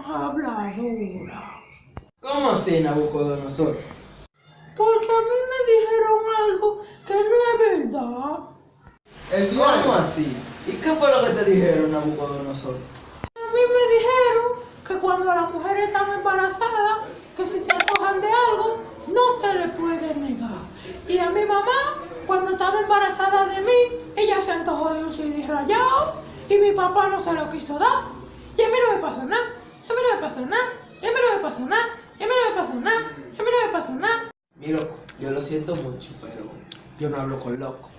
habladora? ¿Cómo así, Nabucodonosor? Porque a mí me dijeron algo que no es verdad. El ¿Cómo así? ¿Y qué fue lo que te dijeron, Nabucodonosor? A mí me dijeron que cuando las mujeres están embarazadas, que si se antojan de algo, no se le puede negar. Y a mi mamá, cuando estaba embarazada de mí, ella se antojó de un CD rayado y mi papá no se lo quiso dar. Y a mí no me pasó nada, y a mí no me pasó nada, y a mí no me pasó nada, y a mí no me pasó nada, y a mí no me pasó nada. Mi loco, yo lo siento mucho, pero yo no hablo con loco.